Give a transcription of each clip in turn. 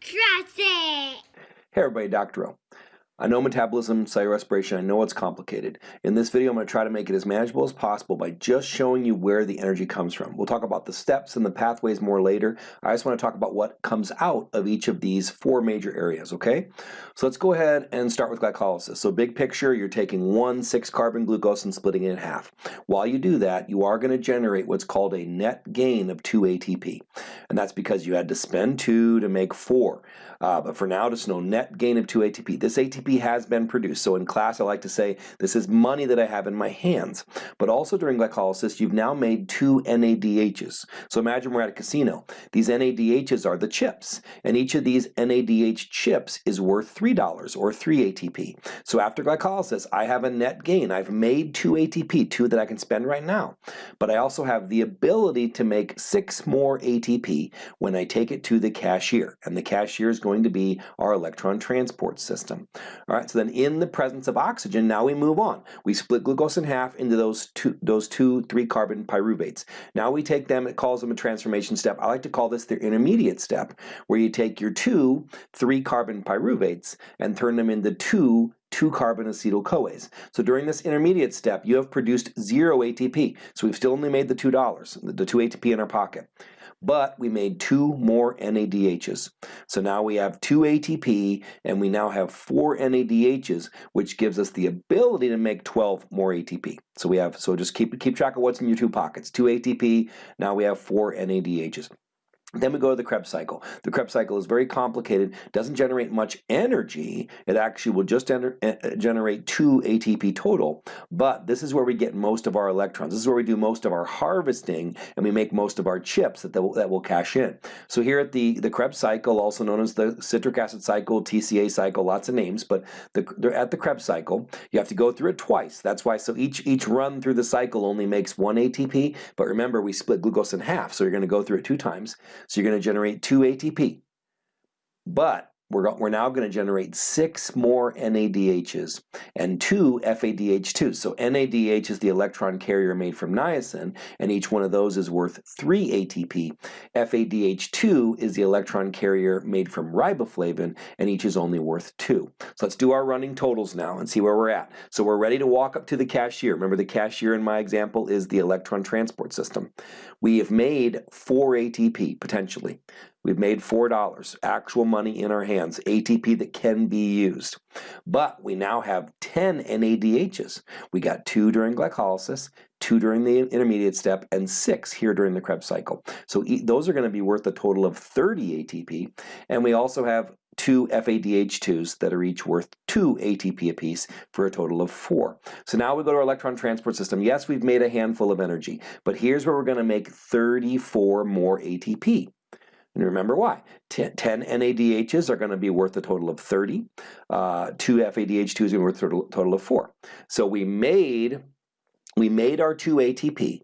Trust it! Hey everybody. O. I know metabolism, cellular respiration, I know it's complicated. In this video, I'm going to try to make it as manageable as possible by just showing you where the energy comes from. We'll talk about the steps and the pathways more later. I just want to talk about what comes out of each of these four major areas, okay? So let's go ahead and start with glycolysis. So big picture, you're taking one 6-carbon glucose and splitting it in half. While you do that, you are going to generate what's called a net gain of 2 ATP. And that's because you had to spend 2 to make 4. Uh, but for now, just know net gain of 2 ATP. This ATP has been produced. So in class, I like to say this is money that I have in my hands. But also during glycolysis, you've now made two NADHs. So imagine we're at a casino. These NADHs are the chips. And each of these NADH chips is worth $3 or 3 ATP. So after glycolysis, I have a net gain. I've made 2 ATP, 2 that I can spend right now. But I also have the ability to make 6 more ATP when I take it to the cashier. And the cashier is going to be our electron transport system. All right, so then in the presence of oxygen, now we move on. We split glucose in half into those two, those two three carbon pyruvates. Now we take them, it calls them a transformation step. I like to call this the intermediate step, where you take your two three carbon pyruvates and turn them into two 2-carbon acetyl-CoAs. So during this intermediate step, you have produced zero ATP. So we've still only made the $2, the 2 ATP in our pocket but we made two more NADHs. So now we have two ATP and we now have four NADHs, which gives us the ability to make 12 more ATP. So we have, so just keep, keep track of what's in your two pockets. Two ATP, now we have four NADHs. Then we go to the Krebs cycle. The Krebs cycle is very complicated, doesn't generate much energy. It actually will just enter, uh, generate 2 ATP total, but this is where we get most of our electrons. This is where we do most of our harvesting and we make most of our chips that, will, that will cash in. So here at the, the Krebs cycle, also known as the citric acid cycle, TCA cycle, lots of names, but the, at the Krebs cycle, you have to go through it twice. That's why, so each, each run through the cycle only makes one ATP, but remember we split glucose in half, so you're gonna go through it two times. So you're going to generate 2 ATP. But we're, we're now going to generate six more NADHs and two FADH2. So NADH is the electron carrier made from niacin, and each one of those is worth 3 ATP. FADH2 is the electron carrier made from riboflavin, and each is only worth 2. So let's do our running totals now and see where we're at. So we're ready to walk up to the cashier. Remember the cashier in my example is the electron transport system. We have made 4 ATP, potentially. We've made $4, actual money in our hands, ATP that can be used. But we now have 10 NADHs. We got two during glycolysis, two during the intermediate step, and six here during the Krebs cycle. So those are going to be worth a total of 30 ATP. And we also have two FADH2s that are each worth 2 ATP apiece for a total of 4. So now we go to our electron transport system. Yes, we've made a handful of energy, but here's where we're going to make 34 more ATP. And remember why. 10, 10 NADHs are going to be worth a total of 30. Uh, 2 FADH2s are going to be worth a total of 4. So we made, we made our 2 ATP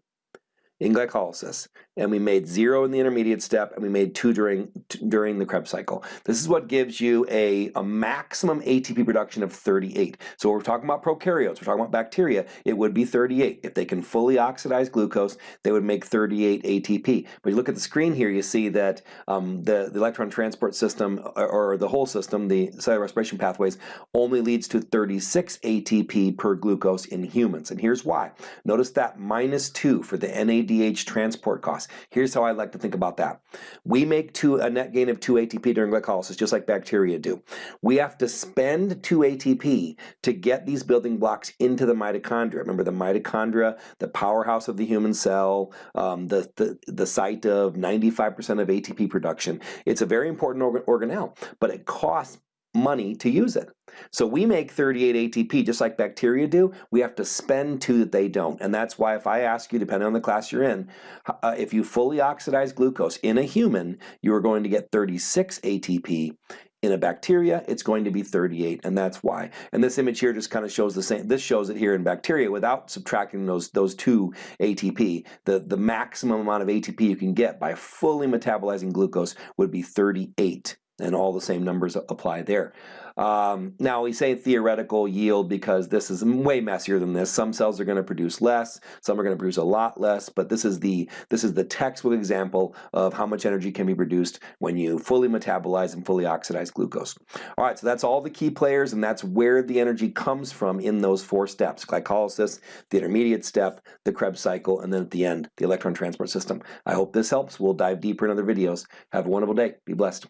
in glycolysis and we made zero in the intermediate step, and we made two during during the Krebs cycle. This is what gives you a, a maximum ATP production of 38. So we're talking about prokaryotes, we're talking about bacteria, it would be 38. If they can fully oxidize glucose, they would make 38 ATP. But you look at the screen here, you see that um, the, the electron transport system, or, or the whole system, the cellular respiration pathways, only leads to 36 ATP per glucose in humans. And here's why. Notice that minus 2 for the NADH transport cost. Here's how I like to think about that. We make two, a net gain of 2 ATP during glycolysis, just like bacteria do. We have to spend 2 ATP to get these building blocks into the mitochondria. Remember the mitochondria, the powerhouse of the human cell, um, the, the, the site of 95% of ATP production. It's a very important organ organelle, but it costs money to use it. So we make 38 ATP just like bacteria do. We have to spend two that they don't. And that's why if I ask you, depending on the class you're in, uh, if you fully oxidize glucose in a human, you are going to get 36 ATP. In a bacteria, it's going to be 38, and that's why. And this image here just kind of shows the same. This shows it here in bacteria without subtracting those those two ATP. The the maximum amount of ATP you can get by fully metabolizing glucose would be 38 and all the same numbers apply there. Um, now we say theoretical yield because this is way messier than this. Some cells are going to produce less, some are going to produce a lot less, but this is the this is the textbook example of how much energy can be produced when you fully metabolize and fully oxidize glucose. All right, so that's all the key players, and that's where the energy comes from in those four steps: glycolysis, the intermediate step, the Krebs cycle, and then at the end, the electron transport system. I hope this helps. We'll dive deeper in other videos. Have a wonderful day. Be blessed.